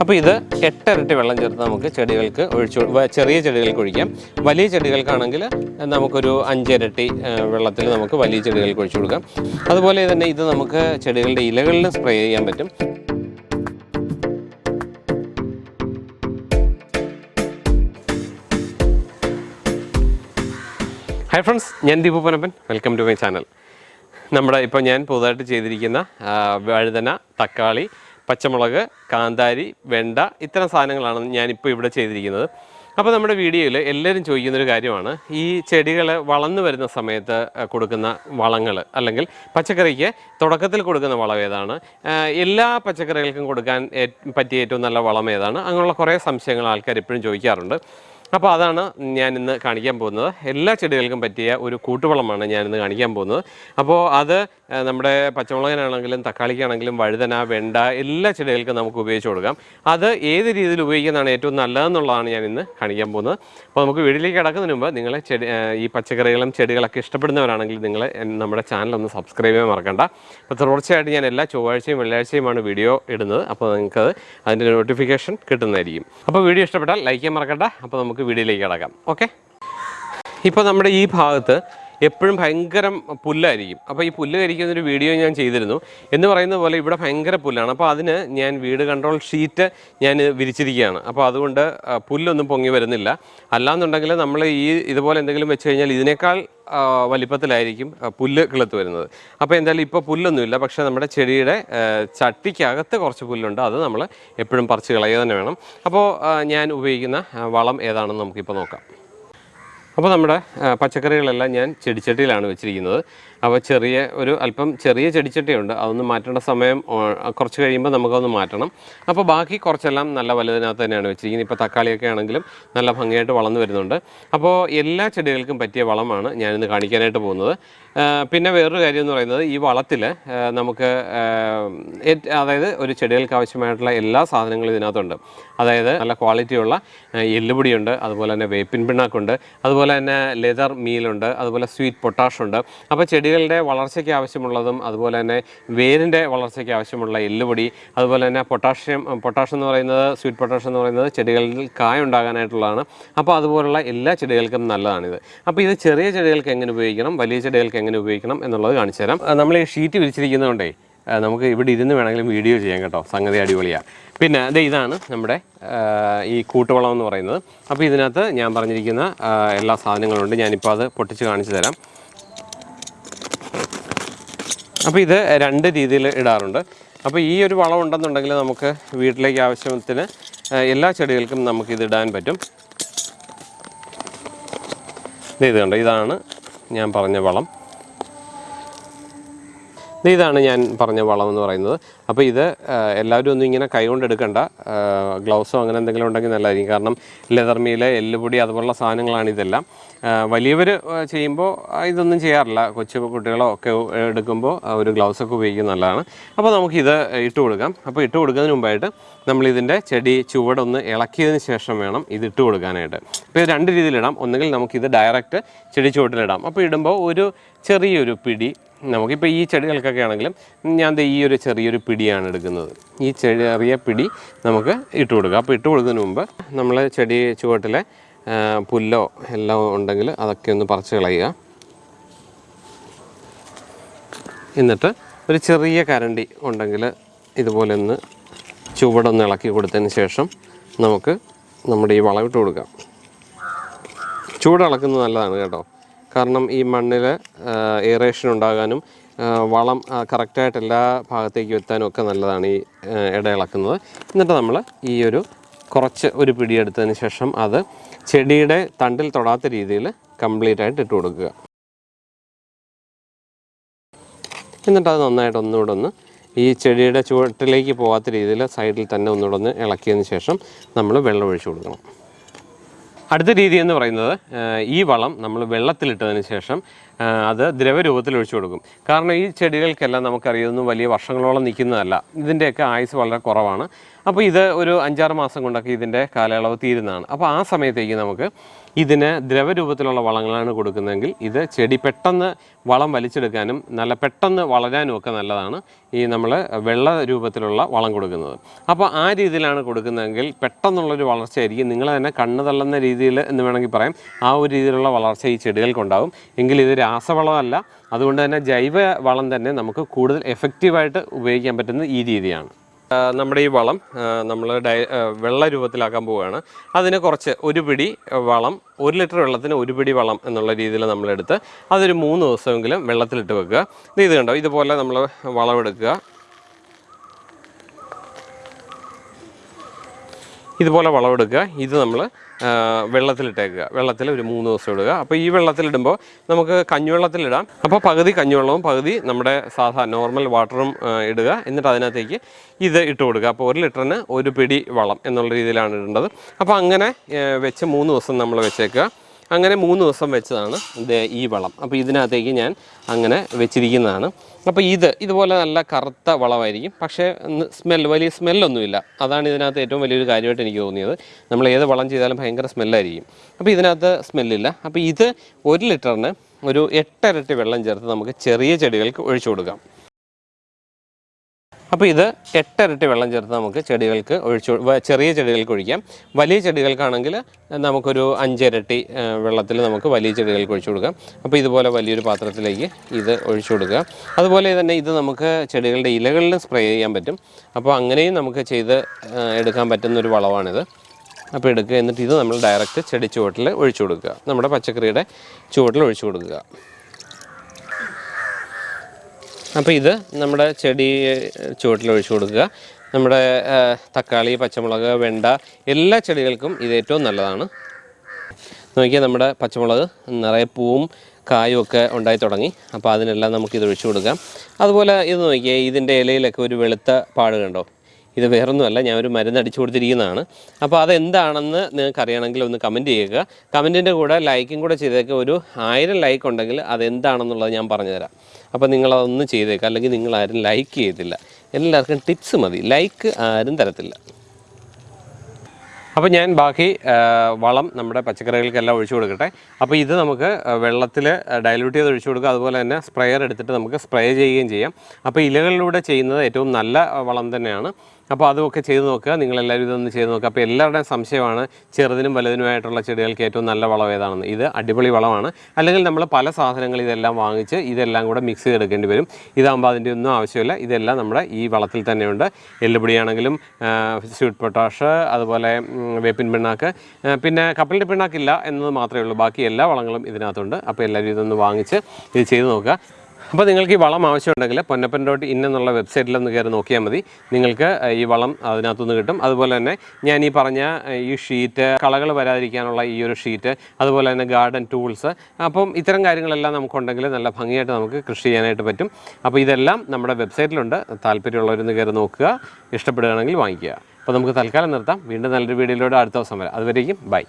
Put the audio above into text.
അപ്പോൾ ഇത് എട്ടിരട്ടി വെള്ളം ചേർത്ത് നമുക്ക് ചെടികൾക്ക് ഒഴിച്ചു ചെറിയ ചെടികൾക്ക് ഒഴിക്കാം. വലിയ ചെടികൾക്കാണെങ്കിൽ നമുക്കൊരു അഞ്ചിരട്ടി വെള്ളത്തിൽ നമുക്ക് വലിയ ചെടികൾക്ക് ഒഴിച്ചു കൊടുക്കാം. അതുപോലെ തന്നെ ഇത് നമുക്ക് ചെടികളുടെ ഇലകളിൽ സ്പ്രേ ചെയ്യാൻ പറ്റും. ഹായ് ഫ്രണ്ട്സ് ഞാൻ Deepu Panappan welcome to my channel നമ്മുടെ ഇപ്പോൾ ഞാൻ പുതുതായിട്ട് ചെയ്തിരിക്കുന്ന വഴുതന തക്കാളി പച്ചമുളക് കാന്താരി വെണ്ട ഇത്തരം സാധനങ്ങളാണ് ഞാനിപ്പോൾ ഇവിടെ ചെയ്തിരിക്കുന്നത്. അപ്പോൾ നമ്മുടെ വീഡിയോയിൽ എല്ലാവരും ചോദിക്കുന്നൊരു കാര്യമാണ്. ഈ ചെടികൾ വളർന്നു വരുന്ന സമയത്ത് കൊടുക്കുന്ന വളങ്ങൾ അല്ലെങ്കിൽ പച്ചക്കറിക്ക് തുടക്കത്തിൽ കൊടുക്കുന്ന വളം ഏതാണ്? എല്ലാ പച്ചക്കറികൾക്കും കൊടുക്കാൻ പറ്റിയ ഏറ്റവും നല്ല വളം ഏതാണ്? അങ്ങനെയുള്ള കുറേ സംശയങ്ങൾ ആൾക്കാർ എപ്പോഴും ചോദിക്കാറുണ്ട്. അപ്പോൾ അതാണ് ഞാൻ ഇന്ന് കാണിക്കാൻ പോകുന്നത്. എല്ലാ ചെടികൾക്കും പറ്റിയ ഒരു കൂട്ടുവളമാണ് ഞാൻ ഇന്ന് കാണിക്കാൻ പോകുന്നത്. അപ്പോൾ അത് നമ്മുടെ പച്ചമുളകിനാണെങ്കിലും തക്കാളിക്കാണെങ്കിലും വഴുതന വെണ്ട എല്ലാ ചെടികൾക്കും നമുക്ക് ഉപയോഗിച്ച് കൊടുക്കാം. അത് ഏത് രീതിയിൽ ഉപയോഗിക്കുന്നതാണ് ഏറ്റവും നല്ലതെന്നുള്ളതാണ് ഞാൻ ഇന്ന് കാണിക്കാൻ പോകുന്നത്. അപ്പോൾ നമുക്ക് വീട്ടിലേക്ക് കിടക്കുന്നതിന് മുമ്പ് നിങ്ങൾ ചെടി ഈ പച്ചക്കറികളും ചെടികളൊക്കെ ഇഷ്ടപ്പെടുന്നവരാണെങ്കിൽ നിങ്ങൾ നമ്മുടെ ചാനൽ ഒന്ന് സബ്സ്ക്രൈബ് ചെയ്യാൻ മറക്കണ്ട. അപ്പോൾ തുടർച്ചയായിട്ട് ഞാൻ എല്ലാ ചൊവ്വാഴ്ചയും വെള്ളിയാഴ്ചയുമാണ് വീഡിയോ ഇടുന്നത്. അപ്പോൾ നിങ്ങൾക്ക് അതിന്റെ നോട്ടിഫിക്കേഷൻ കിട്ടുന്നതായിരിക്കും. അപ്പോൾ വീഡിയോ ഇഷ്ടപ്പെട്ടാൽ ലൈക്ക് ചെയ്യാൻ മറക്കണ്ട. അപ്പോൾ നമുക്ക് വീഡിയോയിലേക്ക് കിടക്കാം. ഓക്കെ ഇപ്പോൾ നമ്മുടെ ഈ ഭാഗത്ത് എപ്പോഴും ഭയങ്കര പുല്ലായിരിക്കും. അപ്പോൾ ഈ പുല്ല് കരിക്കുന്നൊരു വീഡിയോ ഞാൻ ചെയ്തിരുന്നു. എന്ന് പറയുന്ന പോലെ ഇവിടെ ഭയങ്കര പുല്ലാണ്. അപ്പോൾ അതിന് ഞാൻ വീട് കൺട്രോൾ ഷീറ്റ് ഞാൻ വിരിച്ചിരിക്കുകയാണ്. അപ്പോൾ അതുകൊണ്ട് പുല്ലൊന്നും പൊങ്ങി വരുന്നില്ല. അല്ലാന്നുണ്ടെങ്കിൽ നമ്മൾ ഈ ഇതുപോലെ എന്തെങ്കിലും വെച്ച് കഴിഞ്ഞാൽ ഇതിനേക്കാൾ വലിപ്പത്തിലായിരിക്കും പുല്ല് കിളുത്ത് വരുന്നത്. അപ്പോൾ എന്തായാലും ഇപ്പോൾ പുല്ലൊന്നുമില്ല. പക്ഷേ നമ്മുടെ ചെടിയുടെ ചട്ടിക്കകത്ത് കുറച്ച് പുല്ലുണ്ട്. അത് നമ്മൾ എപ്പോഴും പറിച്ച് കളയുക തന്നെ വേണം. അപ്പോൾ ഞാൻ ഉപയോഗിക്കുന്ന വളം ഏതാണെന്ന് നമുക്കിപ്പോൾ നോക്കാം. അപ്പോൾ നമ്മുടെ പച്ചക്കറികളെല്ലാം ഞാൻ ചെടിച്ചട്ടിയിലാണ് വെച്ചിരിക്കുന്നത്. അപ്പോൾ ചെറിയ ഒരു അല്പം ചെറിയ ചെടിച്ചട്ടിയുണ്ട്. അതൊന്ന് മാറ്റേണ്ട സമയം കുറച്ച് കഴിയുമ്പോൾ നമുക്കതൊന്ന് മാറ്റണം. അപ്പോൾ ബാക്കി കുറച്ചെല്ലാം നല്ല വലുതിനകത്ത് തന്നെയാണ് വെച്ചിരിക്കുന്നത്. ഇപ്പോൾ തക്കാളിയൊക്കെ ആണെങ്കിലും നല്ല ഭംഗിയായിട്ട് വളർന്നു വരുന്നുണ്ട്. അപ്പോൾ എല്ലാ ചെടികൾക്കും പറ്റിയ വളമാണ് ഞാനിന്ന് കാണിക്കാനായിട്ട് പോകുന്നത്. പിന്നെ വേറൊരു കാര്യം എന്ന് പറയുന്നത് ഈ വളത്തിൽ നമുക്ക് അതായത് ഒരു ചെടികൾക്ക് ആവശ്യമായിട്ടുള്ള എല്ലാ സാധനങ്ങളും ഇതിനകത്തുണ്ട്. അതായത് നല്ല ക്വാളിറ്റിയുള്ള എല്ലുപൊടിയുണ്ട് അതുപോലെ തന്നെ വേപ്പിൻ പിണ്ണാക്കുണ്ട് അതുപോലെ തന്നെ ലെതർ മീലുണ്ട് അതുപോലെ സ്വീറ്റ് പൊട്ടാഷ് ഉണ്ട് അപ്പോൾ ചെടികളുടെ വളർച്ചയ്ക്ക് ആവശ്യമുള്ളതും അതുപോലെ തന്നെ വേരിന്റെ വളർച്ചയ്ക്ക് ആവശ്യമുള്ള എല്ലുപൊടി അതുപോലെ തന്നെ പൊട്ടാഷ്യം പൊട്ടാഷ് എന്ന് പറയുന്നത് സ്വീറ്റ് പൊട്ടാഷ് എന്ന് പറയുന്നത് ചെടികളിൽ കായ ഉണ്ടാകാനായിട്ടുള്ളതാണ്. അപ്പോൾ അതുപോലുള്ള എല്ലാ ചെടികൾക്കും നല്ലതാണിത്. അപ്പോൾ ഇത് ചെറിയ ചെടികൾക്ക് എങ്ങനെ ഉപയോഗിക്കണം വലിയ ചെടികൾക്ക് എങ്ങനെ ഉപയോഗിക്കണം എന്നുള്ളത് കാണിച്ചു തരാം നമ്മൾ ഈ ഷീറ്റ് വിരിച്ചിരിക്കുന്നതുകൊണ്ടേ നമുക്ക് ഇവിടെ ഇരുന്ന് വേണമെങ്കിലും വീഡിയോ ചെയ്യാം കേട്ടോ. സംഗതി അടിപൊളിയാണ് പിന്നെ ദേ ഇതാണ് നമ്മുടെ ഈ കൂട്ടുവളം എന്ന് പറയുന്നത്. അപ്പോൾ ഇതിനകത്ത് ഞാൻ പറഞ്ഞിരിക്കുന്ന എല്ലാ സാധനങ്ങളുണ്ട്. ഞാനിപ്പോൾ അത് പൊട്ടിച്ച് കാണിച്ചു തരാം. അപ്പോൾ ഇത് രണ്ട് രീതിയിൽ ഇടാറുണ്ട്. അപ്പോൾ ഈ ഒരു വളം ഉണ്ടെന്നുണ്ടെങ്കിൽ നമുക്ക് വീട്ടിലേക്ക് ആവശ്യത്തിന് എല്ലാ ചെടികൾക്കും നമുക്ക് ഇത് ഇടാൻ പറ്റും. ഇത് കണ്ടോ ഇതാണ് ഞാൻ പറഞ്ഞ വളം. ഇതാണ് ഞാൻ പറഞ്ഞ വളം എന്ന് പറയുന്നത്. അപ്പോൾ ഇത് എല്ലാവരും ഒന്നും ഇങ്ങനെ കൈകൊണ്ട് എടുക്കണ്ട. ഗ്ലൗസോ അങ്ങനെ എന്തെങ്കിലും ഉണ്ടെങ്കിൽ നല്ലതായിരിക്കും. കാരണം ലെതർ മീൽ എല്ലുപൊടി അതുപോലുള്ള സാധനങ്ങളാണ് ഇതെല്ലാം. വലിയവർ ചെയ്യുമ്പോൾ ഇതൊന്നും ചെയ്യാറില്ല. കൊച്ചു കുട്ടികളോ ഒക്കെ എടുക്കുമ്പോൾ ഒരു ഗ്ലൗസ് ഒക്കെ ഉപയോഗിക്കുന്നത് നല്ലതാണ്. അപ്പോൾ നമുക്കിത് ഇട്ട് കൊടുക്കാം. അപ്പോൾ ഇട്ട് കൊടുക്കുന്നതിന് മുമ്പായിട്ട് നമ്മളിതിന്റെ ചെടി ചുവടൊന്ന് ഇളക്കിയതിന് ശേഷം വേണം ഇത് ഇട്ട് കൊടുക്കാനായിട്ട്. അപ്പോൾ ഇത് രണ്ട് രീതിയിലിടാം. ഒന്നുകിൽ നമുക്കിത് ഡയറക്റ്റ് ചെടി ചുവട്ടിലിടാം. അപ്പോൾ ഇടുമ്പോൾ ഒരു ചെറിയൊരു പിടി നമുക്കിപ്പോൾ ഈ ചെടികൾക്കൊക്കെ ആണെങ്കിലും ഞാൻ ഈ ഒരു ചെറിയൊരു പിടിയാണ് എടുക്കുന്നത്. ഈ ചെറിയ പിടി നമുക്ക് ഇട്ട് കൊടുക്കുക അപ്പോൾ ഇട്ട് കൊടുക്കുന്നതിന് മുമ്പ് നമ്മൾ ചെടി ചുവട്ടിലെ പുല്ലോ എല്ലാം ഉണ്ടെങ്കിൽ അതൊക്കെ ഒന്ന് പറിച്ച് കളയുക. എന്നിട്ട് ഒരു ചെറിയ കരണ്ടി ഉണ്ടെങ്കിൽ ഇതുപോലെ ഒന്ന് ചുവടൊന്ന് ഇളക്കി കൊടുത്തതിന് ശേഷം നമുക്ക് നമ്മുടെ ഈ വളം ഇട്ട് കൊടുക്കാം. ചൂട് ഇളക്കുന്നത് നല്ലതാണ് കേട്ടോ. കാരണം ഈ മണ്ണിൽ എയറേഷൻ ഉണ്ടാകാനും വളം കറക്റ്റായിട്ട് എല്ലാ ഭാഗത്തേക്കും എത്താനും ഒക്കെ നല്ലതാണ് ഈ ഇടയിളക്കുന്നത് എന്നിട്ട് നമ്മൾ ഈ ഒരു കുറച്ച് ഒരു പിടിയെടുത്തതിന് ശേഷം അത് ചെടിയുടെ തണ്ടിൽ തൊടാത്ത രീതിയിൽ കംപ്ലീറ്റ് ആയിട്ട് ഇട്ട് കൊടുക്കുക. എന്നിട്ട് അത് നന്നായിട്ട് ഒന്നുകൂടെ ഒന്ന് ഈ ചെടിയുടെ ചുവട്ടിലേക്ക് പോകാത്ത രീതിയിൽ സൈഡിൽ തന്നെ ഒന്നുകൂടെ ഒന്ന് ഇളക്കിയതിന് ശേഷം നമ്മൾ വെള്ളം ഒഴിച്ചു കൊടുക്കണം. അടുത്ത രീതി എന്ന് പറയുന്നത് ഈ വളം നമ്മൾ വെള്ളത്തിലിട്ടതിന് ശേഷം അത് ദ്രവരൂപത്തിൽ ഒഴിച്ചു കൊടുക്കും. കാരണം ഈ ചെടികൾക്കെല്ലാം നമുക്കറിയാവുന്ന വലിയ വർഷങ്ങളോളം നിൽക്കുന്നതല്ല. ഇതിന്റെയൊക്കെ ആയുസ് വളരെ കുറവാണ്. അപ്പോൾ ഇത് ഒരു അഞ്ചാറ് മാസം കൊണ്ടൊക്കെ ഇതിന്റെ കാലയളവ് തീരുന്നതാണ്. അപ്പോൾ ആ സമയത്തേക്ക് നമുക്ക് ഇതിന് ദ്രവരൂപത്തിലുള്ള വളങ്ങളാണ് കൊടുക്കുന്നതെങ്കിൽ ഇത് ചെടി പെട്ടെന്ന് വളം വലിച്ചെടുക്കാനും നല്ല പെട്ടെന്ന് വളരാനും ഒക്കെ നല്ലതാണ് ഈ നമ്മൾ വെള്ള രൂപത്തിലുള്ള വളം കൊടുക്കുന്നത്. അപ്പോൾ ആ രീതിയിലാണ് കൊടുക്കുന്നതെങ്കിൽ പെട്ടെന്നുള്ളൊരു വളർച്ചയായിരിക്കും. നിങ്ങൾ തന്നെ കണ്ണ് തള്ളുന്ന രീതിയിൽ എന്ന് വേണമെങ്കിൽ പറയാം. ആ ഒരു രീതിയിലുള്ള വളർച്ച ഈ ചെടികൾക്കുണ്ടാവും. എങ്കിൽ ഇത് രാസവളമല്ല. അതുകൊണ്ട് തന്നെ ജൈവ വളം തന്നെ നമുക്ക് കൂടുതൽ എഫക്റ്റീവായിട്ട് ഉപയോഗിക്കാൻ പറ്റുന്ന ഈ രീതിയാണ്. നമ്മുടെ ഈ വളം നമ്മൾ ഡൈ വെള്ള രൂപത്തിലാക്കാൻ പോവുകയാണ്. അതിന് കുറച്ച് ഒരു പിടി വളം ഒരു ലിറ്റർ വെള്ളത്തിന് ഒരു പിടി വളം എന്നുള്ള രീതിയിൽ നമ്മളെടുത്ത് അതൊരു മൂന്ന് ദിവസമെങ്കിലും വെള്ളത്തിലിട്ട് വെക്കുക. ഇത് കണ്ടോ? ഇതുപോലെ നമ്മൾ വളം ഇതുപോലെ വളമെടുക്കുക. ഇത് നമ്മൾ വെള്ളത്തിലിട്ടേക്കുക. വെള്ളത്തിൽ ഒരു മൂന്ന് ദിവസം ഇടുക. അപ്പോൾ ഈ വെള്ളത്തിലിടുമ്പോൾ നമുക്ക് കഞ്ഞിവെള്ളത്തിലിടാം. അപ്പോൾ പകുതി കഞ്ഞിവെള്ളവും പകുതി നമ്മുടെ സാധാ നോർമൽ വാട്ടറും ഇടുക. എന്നിട്ട് അതിനകത്തേക്ക് ഇത് ഇട്ട് കൊടുക്കുക. അപ്പോൾ ഒരു ലിറ്ററിന് ഒരു പിടി വളം എന്നുള്ള രീതിയിലാണ് ഇടേണ്ടത്. അപ്പോൾ അങ്ങനെ വെച്ച് മൂന്ന് ദിവസം നമ്മൾ വെച്ചേക്കുക. അങ്ങനെ മൂന്ന് ദിവസം വെച്ചതാണ് ഇത് ഈ വളം. അപ്പോൾ ഇതിനകത്തേക്ക് ഞാൻ അങ്ങനെ വെച്ചിരിക്കുന്നതാണ്. അപ്പോൾ ഇത് ഇതുപോലെ നല്ല കറുത്ത വളമായിരിക്കും. പക്ഷേ സ്മെൽ വലിയ സ്മെല്ലൊന്നുമില്ല അതാണ് ഇതിനകത്ത് ഏറ്റവും വലിയൊരു കാര്യമായിട്ട് എനിക്ക് തോന്നിയത്. നമ്മൾ ഏത് വളം ചെയ്താലും ഭയങ്കര സ്മെല്ലായിരിക്കും അപ്പോൾ ഇതിനകത്ത് സ്മെല്ലില്ല അപ്പോൾ ഇത് ഒരു ലിറ്ററിന് ഒരു എട്ടരട്ടി വെള്ളം ചേർത്ത് നമുക്ക് ചെറിയ ചെടികൾക്ക് ഒഴിച്ചു കൊടുക്കാം. അപ്പോൾ ഇത് എട്ടരട്ടി വെള്ളം ചേർത്ത് നമുക്ക് ചെടികൾക്ക് ഒഴിച്ചു ചെറിയ ചെടികൾക്ക് ഒഴിക്കാം. വലിയ ചെടികൾക്കാണെങ്കിൽ നമുക്കൊരു അഞ്ചിരട്ടി വെള്ളത്തിൽ നമുക്ക് വലിയ ചെടികൾക്ക് ഒഴിച്ചു കൊടുക്കാം. അപ്പോൾ ഇതുപോലെ വലിയൊരു പാത്രത്തിലേക്ക് ഇത് ഒഴിച്ചു കൊടുക്കുക. അതുപോലെ തന്നെ ഇത് നമുക്ക് ചെടികളുടെ ഇലകളിലും സ്പ്രേ ചെയ്യാൻ പറ്റും. അപ്പോൾ അങ്ങനെയും നമുക്ക് ചെയ്ത് എടുക്കാൻ പറ്റുന്ന ഒരു വളമാണിത്. അപ്പോൾ എടുക്കുക എന്നിട്ട് ഇത് നമ്മൾ ഡയറക്റ്റ് ചെടി ചുവട്ടിൽ ഒഴിച്ചു കൊടുക്കുക. നമ്മുടെ പച്ചക്കറിയുടെ ചുവട്ടിൽ ഒഴിച്ചു കൊടുക്കുക. അപ്പോൾ ഇത് നമ്മുടെ ചെടി ചുവട്ടിൽ ഒഴിച്ചു കൊടുക്കുക. നമ്മുടെ തക്കാളി പച്ചമുളക് വെണ്ട എല്ലാ ചെടികൾക്കും ഇത് ഏറ്റവും നല്ലതാണ്. നോക്കിയാൽ നമ്മുടെ പച്ചമുളക് നിറയെ പൂവും കായും ഒക്കെ ഉണ്ടായി തുടങ്ങി. അപ്പോൾ അതിനെല്ലാം നമുക്കിത് ഒഴിച്ചു കൊടുക്കാം. അതുപോലെ ഇത് നോക്കിയാൽ ഇതിന്റെ ഇലയിലൊക്കെ ഒരു വെളുത്ത പാട് കണ്ടോ? ഇത് വേറൊന്നുമല്ല ഞാൻ ഒരു മരുന്ന് അടിച്ചു കൊടുത്തിരിക്കുന്നതാണ്. അപ്പോൾ അതെന്താണെന്ന് നിങ്ങൾക്ക് അറിയണമെങ്കിൽ ഒന്ന് കമന്റ് ചെയ്യുക. കമന്റിന്റെ കൂടെ ലൈക്കും കൂടെ ചെയ്തേക്ക് ഒരു ആയിരം ലൈക്ക് ഉണ്ടെങ്കിൽ അതെന്താണെന്നുള്ളത് ഞാൻ പറഞ്ഞുതരാം. അപ്പോൾ നിങ്ങളതൊന്ന് ചെയ്തേക്കുക അല്ലെങ്കിൽ നിങ്ങളാരും ലൈക്ക് ചെയ്തില്ല. എല്ലാവർക്കും ടിപ്സ് മതി ലൈക്ക് ആരും തരത്തില്ല. അപ്പോൾ ഞാൻ ബാക്കി വളം നമ്മുടെ പച്ചക്കറികൾക്കെല്ലാം ഒഴിച്ചു കൊടുക്കട്ടെ. അപ്പോൾ ഇത് നമുക്ക് വെള്ളത്തിൽ ഡയലൂട്ട് ചെയ്ത് ഒഴിച്ചു കൊടുക്കുക. അതുപോലെ തന്നെ സ്പ്രെയർ എടുത്തിട്ട് നമുക്ക് സ്പ്രേ ചെയ്യുകയും ചെയ്യാം. അപ്പോൾ ഇലകളിലൂടെ ചെയ്യുന്നത് ഏറ്റവും നല്ല വളം തന്നെയാണ്. അപ്പോൾ അതൊക്കെ ചെയ്ത് നോക്കുക. നിങ്ങളെല്ലാവരും ഇതൊന്ന് ചെയ്ത് നോക്കുക. അപ്പോൾ എല്ലാവരുടെയും സംശയമാണ് ചെറുതിനും വലുതിനുമായിട്ടുള്ള ചെടികൾക്ക് ഏറ്റവും നല്ല വളം ഏതാണെന്ന്. ഇത് അടിപൊളി വളമാണ്. അല്ലെങ്കിൽ നമ്മൾ പല സാധനങ്ങൾ ഇതെല്ലാം വാങ്ങിച്ച് ഇതെല്ലാം കൂടെ മിക്സ് ചെയ്തെടുക്കേണ്ടി വരും. ഇതാകുമ്പോൾ അതിന്റെ ഒന്നും ആവശ്യമില്ല. ഇതെല്ലാം നമ്മുടെ ഈ വളത്തിൽ തന്നെയുണ്ട്. എല്ലുപൊടിയാണെങ്കിലും സ്വീറ്റ് പൊട്ടാഷ് അതുപോലെ വേപ്പിൻ പിണ്ണാക്ക്. പിന്നെ കപ്പലിന്റെ പിണ്ണാക്കില്ല എന്നത് മാത്രമേ ഉള്ളൂ. ബാക്കി എല്ലാ വളങ്ങളും ഇതിനകത്തുണ്ട്. അപ്പോൾ എല്ലാവരും ഇതൊന്ന് വാങ്ങിച്ച് ഇത് ചെയ്ത് നോക്കുക. അപ്പോൾ നിങ്ങൾക്ക് ഈ വളം ആവശ്യമുണ്ടെങ്കിൽ പൊന്നപ്പൻ ഡോട്ട് ഇൻ എന്നുള്ള വെബ്സൈറ്റിലൊന്ന് കയറി നോക്കിയാൽ മതി. നിങ്ങൾക്ക് ഈ വളം അതിനകത്തുനിന്ന് കിട്ടും. അതുപോലെ തന്നെ ഞാൻ ഈ പറഞ്ഞ ഈ ഷീറ്റ് കളകൾ വരാതിരിക്കാനുള്ള ഈ ഒരു ഷീറ്റ് അതുപോലെ തന്നെ ഗാർഡൻ ടൂൾസ് അപ്പം ഇത്തരം കാര്യങ്ങളെല്ലാം നമുക്കുണ്ടെങ്കിൽ നല്ല ഭംഗിയായിട്ട് നമുക്ക് കൃഷി ചെയ്യാനായിട്ട് പറ്റും. അപ്പോൾ ഇതെല്ലാം നമ്മുടെ വെബ്സൈറ്റിലുണ്ട്. താല്പര്യമുള്ളവരൊന്ന് കയറി നോക്കുക. ഇഷ്ടപ്പെടുകയാണെങ്കിൽ വാങ്ങിക്കുക. അപ്പോൾ നമുക്ക് തൽക്കാലം നിർത്താം. വീണ്ടും നല്ലൊരു വീഡിയോയിലൂടെ അടുത്ത ദിവസം വരാം. അതുവരേക്കും ബൈ.